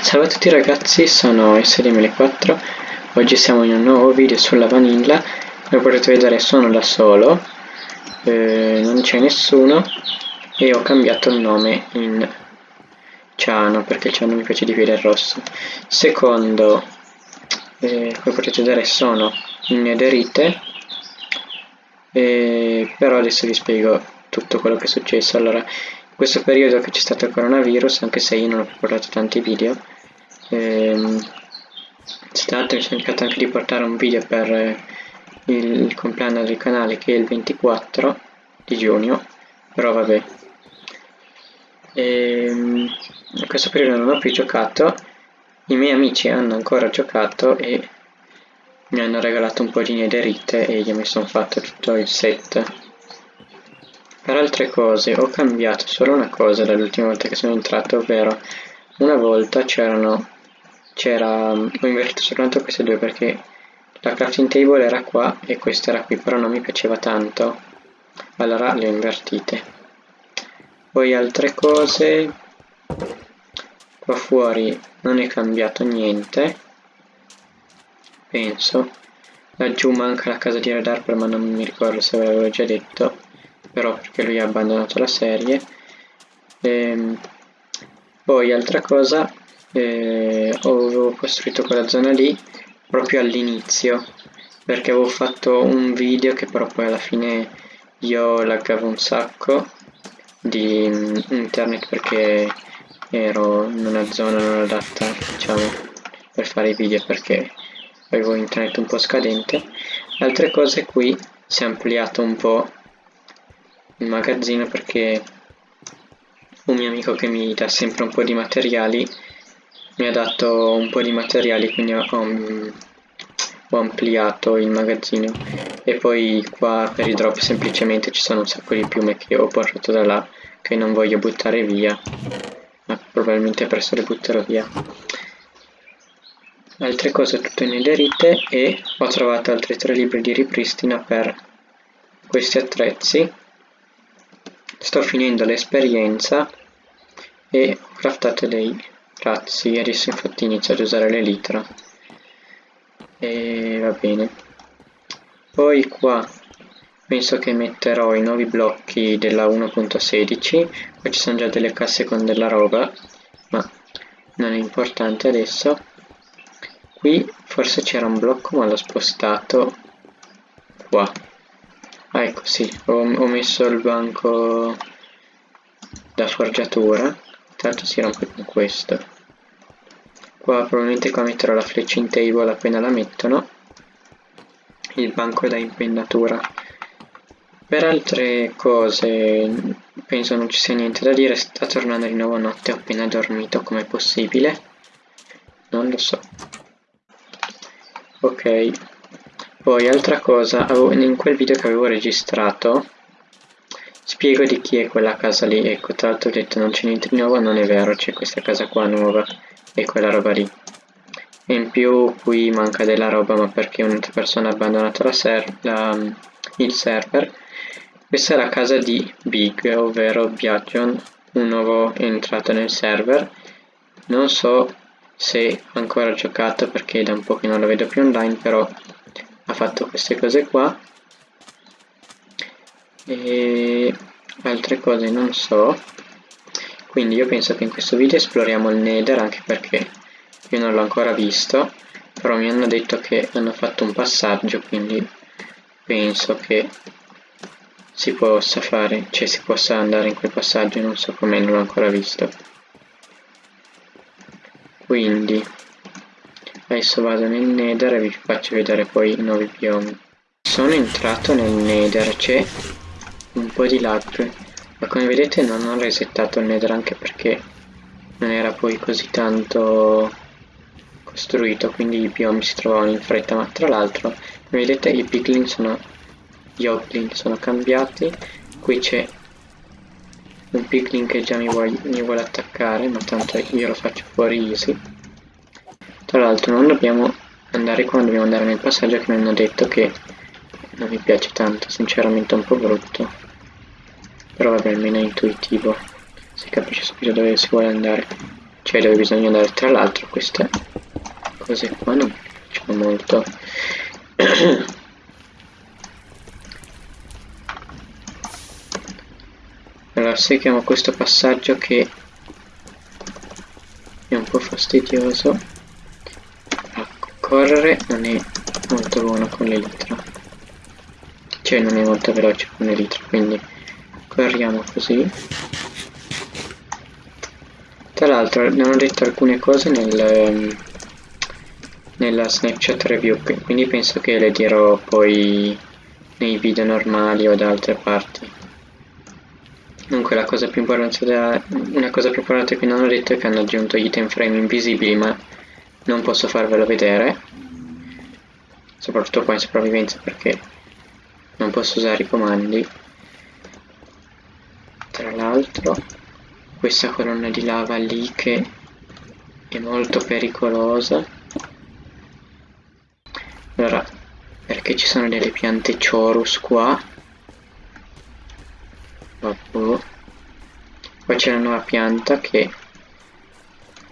Salve a tutti ragazzi, sono SDML4 Oggi siamo in un nuovo video sulla vanilla. Come potete vedere sono da solo. Eh, Non c'è nessuno. E ho cambiato il nome in Ciano Perché il ciano mi piace di più del rosso. Secondo eh, Come potete vedere sono in nederite. Eh, Però adesso vi spiego tutto quello che è successo. Allora questo periodo che c'è stato il coronavirus, anche se io non ho preparato tanti video, ehm, tra l'altro mi sono cercato anche di portare un video per eh, il, il compleanno del canale che è il 24 di giugno, però vabbè. Ehm, in questo periodo non ho più giocato, i miei amici hanno ancora giocato e mi hanno regalato un po' di nederite e io mi sono fatto tutto il set per altre cose ho cambiato solo una cosa dall'ultima volta che sono entrato, ovvero una volta c'erano c'era ho invertito soltanto queste due perché la crafting table era qua e questa era qui, però non mi piaceva tanto. Allora le ho invertite. Poi altre cose qua fuori non è cambiato niente penso laggiù manca la casa di Harper ma non mi ricordo se ve l'avevo già detto però perché lui ha abbandonato la serie. Ehm, poi altra cosa eh, avevo costruito quella zona lì proprio all'inizio perché avevo fatto un video che però poi alla fine io laggavo un sacco di internet perché ero in una zona non adatta diciamo per fare i video perché avevo internet un po' scadente. Altre cose qui si è ampliato un po' il magazzino perché un mio amico che mi dà sempre un po' di materiali mi ha dato un po' di materiali quindi ho, ho ampliato il magazzino. E poi qua per i drop semplicemente ci sono un sacco di piume che ho portato da là che non voglio buttare via ma probabilmente presto le butterò via. Altre cose tutte nederite e ho trovato altri tre libri di ripristina per questi attrezzi sto finendo l'esperienza e ho craftato dei razzi. Adesso infatti inizio ad usare l'elitra e va bene. Poi qua penso che metterò i nuovi blocchi della 1.16 qua ci sono già delle casse con della roba ma non è importante adesso. Qui forse c'era un blocco ma l'ho spostato qua ah ecco sì. Ho, ho messo il banco da forgiatura tanto si rompe con questo. Qua probabilmente qua metterò la in table appena la mettono. Il banco da impennatura. Per altre cose penso non ci sia niente da dire. Sta tornando di nuovo notte appena dormito come possibile? Non lo so. Ok poi altra cosa, in quel video che avevo registrato spiego di chi è quella casa lì, ecco tra l'altro ho detto non c'è niente di nuovo, non è vero, c'è questa casa qua nuova e quella roba lì. E in più qui manca della roba ma perché un'altra persona ha abbandonato la ser la, il server. Questa è la casa di Big, ovvero Biagion, un nuovo entrato nel server. Non so se ancora giocato perché da un po' che non lo vedo più online, però ha fatto queste cose qua. E altre cose non so. Quindi io penso che in questo video esploriamo il nether anche perché io non l'ho ancora visto però mi hanno detto che hanno fatto un passaggio quindi penso che si possa fare cioè si possa andare in quel passaggio non so come non l'ho ancora visto. Quindi adesso vado nel nether e vi faccio vedere poi i nuovi biomi. Sono entrato nel nether c'è un po' di lag ma come vedete non ho resettato il nether anche perché non era poi così tanto costruito quindi i biomi si trovavano in fretta. Ma tra l'altro come vedete i piglin sono gli hoglin sono cambiati. Qui c'è un piglin che già mi vuole, mi vuole attaccare ma tanto io lo faccio fuori easy tra l'altro non dobbiamo andare qua, dobbiamo andare nel passaggio che mi hanno detto che non mi piace tanto, sinceramente è un po' brutto. Però vabbè, almeno è intuitivo, si capisce subito dove si vuole andare. cioè dove bisogna andare. Tra l'altro queste cose qua non mi piacciono molto. Allora seguiamo questo passaggio che è un po' fastidioso correre non è molto buono con l'elitra cioè non è molto veloce con l'elitra quindi corriamo così tra l'altro non ho detto alcune cose nel, ehm, nella Snapchat review, quindi penso che le dirò poi nei video normali o da altre parti. Comunque la cosa più importante da, una cosa più importante che non ho detto è che hanno aggiunto gli item frame invisibili ma non posso farvelo vedere. Soprattutto qua in sopravvivenza perché non posso usare i comandi. Tra l'altro questa colonna di lava lì che è molto pericolosa. Allora perché ci sono delle piante chorus qua? Vabbè. poi c'è una nuova pianta che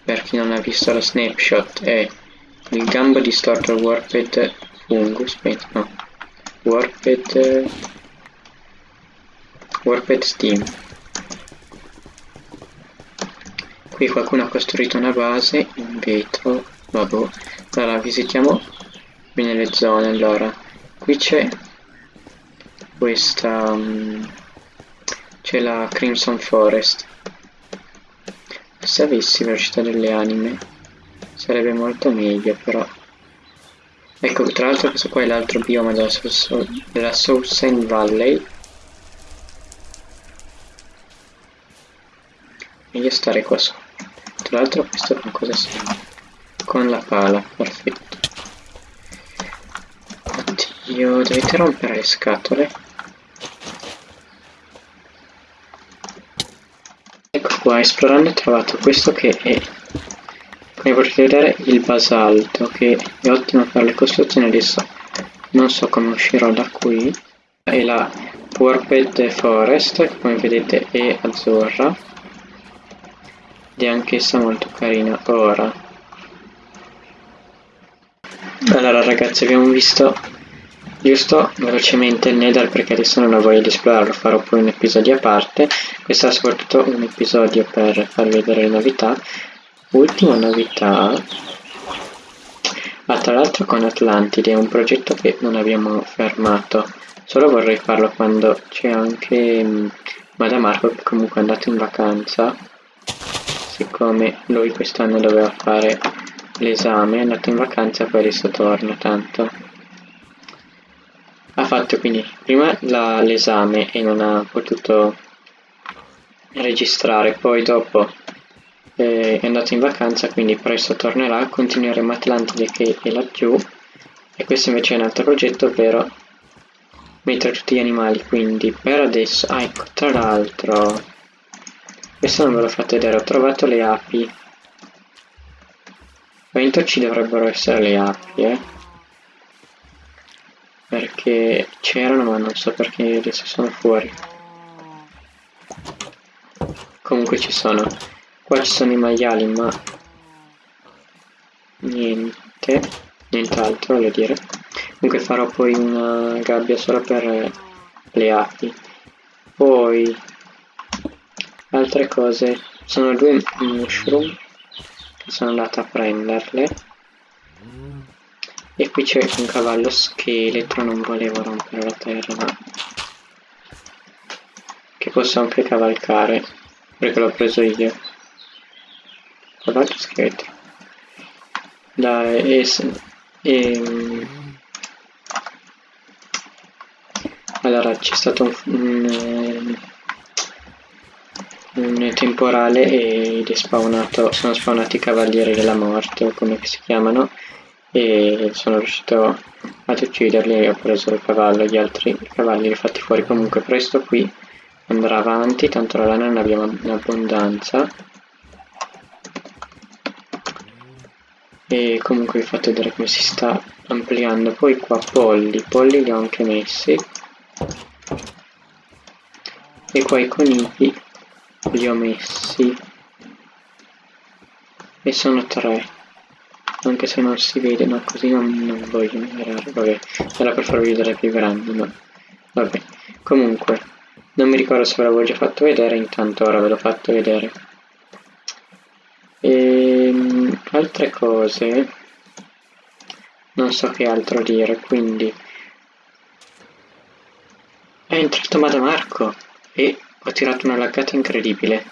per chi non ha visto la snapshot è il gambo distorto warped fungus no. Warped warped steam. Qui qualcuno ha costruito una base in vetro vabbè allora visitiamo bene le zone allora. Qui c'è questa um, c'è la Crimson Forest se avessi velocità delle anime sarebbe molto meglio però ecco tra l'altro questo qua è l'altro bioma della, della South Valley meglio stare qua sopra tra l'altro questo con cosa serve? Con la pala, perfetto. Oddio, dovete rompere le scatole. Ecco qua, esplorando ho trovato questo che è, come potete vedere, il basalto, che è ottimo per le costruzioni. Adesso non so come uscirò da qui. E la Warped Forest, che come vedete è azzurra ed è anch'essa molto carina ora allora ragazzi abbiamo visto giusto velocemente il Nether perché adesso non ho voglia di esplorarlo farò poi un episodio a parte. Questo è soprattutto un episodio per farvi vedere le novità. Ultima novità ah tra l'altro con Atlantide è un progetto che non abbiamo fermato. Solo vorrei farlo quando c'è anche um, Madamarco che comunque è andato in vacanza. Siccome lui quest'anno doveva fare l'esame è andato in vacanza e poi adesso torna tanto ha fatto quindi prima l'esame e non ha potuto registrare poi dopo eh, è andato in vacanza quindi presto tornerà continueremo Atlantide che è laggiù e questo invece è un altro progetto ovvero mettere tutti gli animali quindi per adesso ah ecco tra l'altro questo non ve l'ho fatto vedere, ho trovato le api. Dentro ci dovrebbero essere le api, eh. Perché c'erano ma non so perché adesso sono fuori. Comunque ci sono. Qua ci sono i maiali ma... Niente. Nient'altro voglio dire. Comunque farò poi una gabbia solo per le api. Poi altre cose sono due mushroom sono andato a prenderle e qui c'è un cavallo scheletro non volevo rompere la terra ma che posso anche cavalcare perché l'ho preso io. Cavallo scheletro. Dai e, e allora c'è stato un, un un temporale ed è spawnato, sono spawnati i cavalieri della morte o come si chiamano e sono riuscito ad ucciderli e ho preso il cavallo, gli altri cavalli li ho fatti fuori. Comunque presto qui andrà avanti, tanto la lana non abbiamo in abbondanza. E comunque vi fatto vedere come si sta ampliando. Poi qua polli, polli li ho anche messi. E qua i conigli li ho messi. Sono tre. Anche se non si vede, no, così non, non voglio migliorare. Vabbè, era per farvi vedere più grandi, ma... Vabbè, comunque, non mi ricordo se ve l'avevo già fatto vedere, intanto ora ve l'ho fatto vedere. E, ehm, altre cose, non so che altro dire, quindi... È entrato Madamarco e ho tirato una laggata incredibile.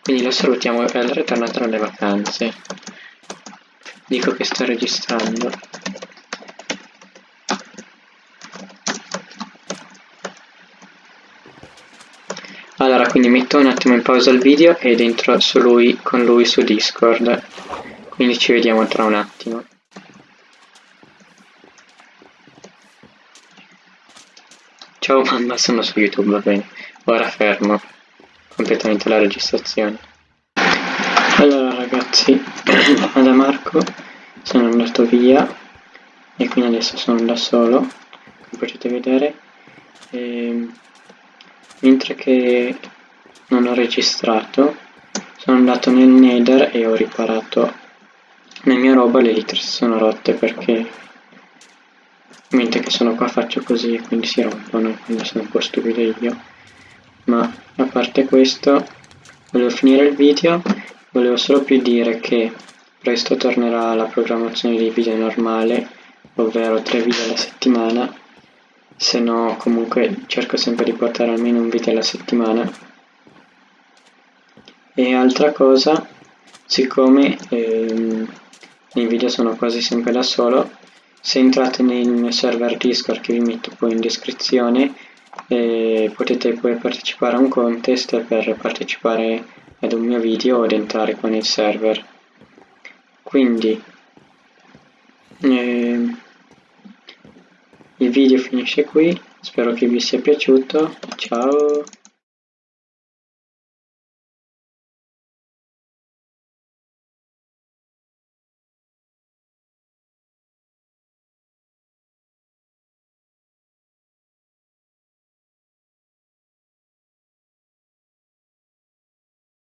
Quindi lo salutiamo e è ritornato dalle vacanze. Dico che sto registrando. Allora, quindi metto un attimo in pausa il video ed entro su lui, con lui su Discord. Quindi ci vediamo tra un attimo. Ciao mamma, sono su YouTube, va bene. Ora fermo completamente la registrazione. Allora ragazzi, da Marco sono andato via e quindi adesso sono da solo, come potete vedere. E, ehm, mentre che non ho registrato, sono andato nel Nether e ho riparato la mia roba, le litre sono rotte perché mentre che sono qua faccio così e quindi si rompono, quindi sono un po' stupido io. Ma a parte questo, volevo finire il video Volevo solo più dire che presto tornerà la programmazione dei video normale, ovvero 3 video alla settimana, se no comunque cerco sempre di portare almeno un video alla settimana. E altra cosa, siccome ehm, i video sono quasi sempre da solo, se entrate nel mio server Discord che vi metto poi in descrizione, eh, potete poi partecipare a un contest per partecipare ad un mio video ed entrare con il server. Quindi eh, il video finisce qui. Spero che vi sia piaciuto. Ciao